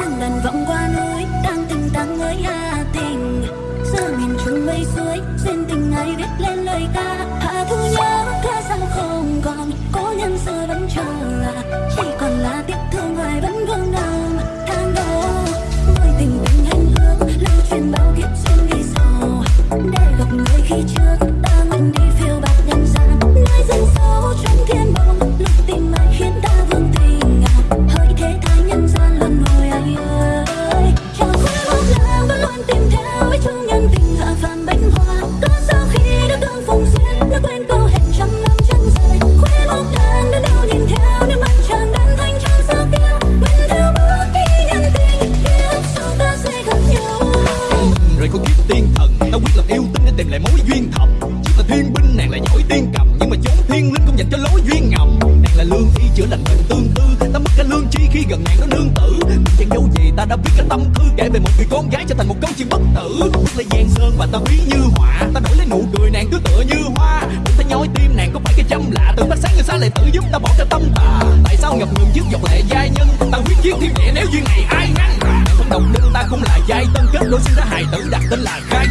chẳng lần vọng qua núi, đang tình tăng với hà tình. Giữa miền trung mây suối lại mối duyên thầm. Chỉ là thiên binh nàng là giỏi tiên cầm. Nhưng mà chốn thiên linh không dành cho lối duyên ngầm. Nàng là lương y chữa lành bệnh tương tư. Ta mất cả lương chi khi gần nàng nó nương tử. Chẳng dấu gì, ta đã biết cả tâm thư kể về một người con gái trở thành một câu chuyện bất tử. Bước lên giang sơn và ta ví như họa. Ta đổi lấy nụ cười nàng cứ tựa như hoa. Mình ta nhói tim nàng có phải cái châm lạ. Từ mắt sáng người xa lại tự giúp ta bỏ cả tâm tà. Tại sao ngập ngừng trước giọt lệ giai nhân? Ta quyết chiến thiên địa nếu duyên này ai ngăn? Nàng không đồng linh ta cũng là giai tân. Kết đôi sinh ra hài tử, đặt tên là khai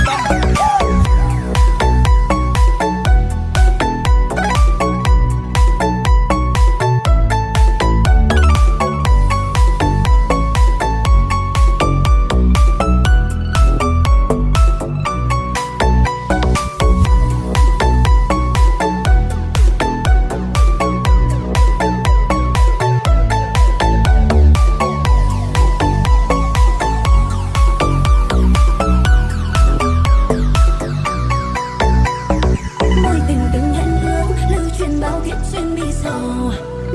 sầu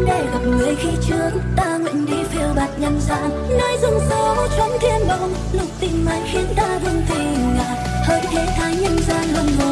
để gặp người khi trước, ta nguyện đi phiêu bạt nhân gian nơi rừng sâu trong thiên bồng Lục tìm ai khiến ta vương tình ngạt hỡi thế thái nhân gian luôn. hồi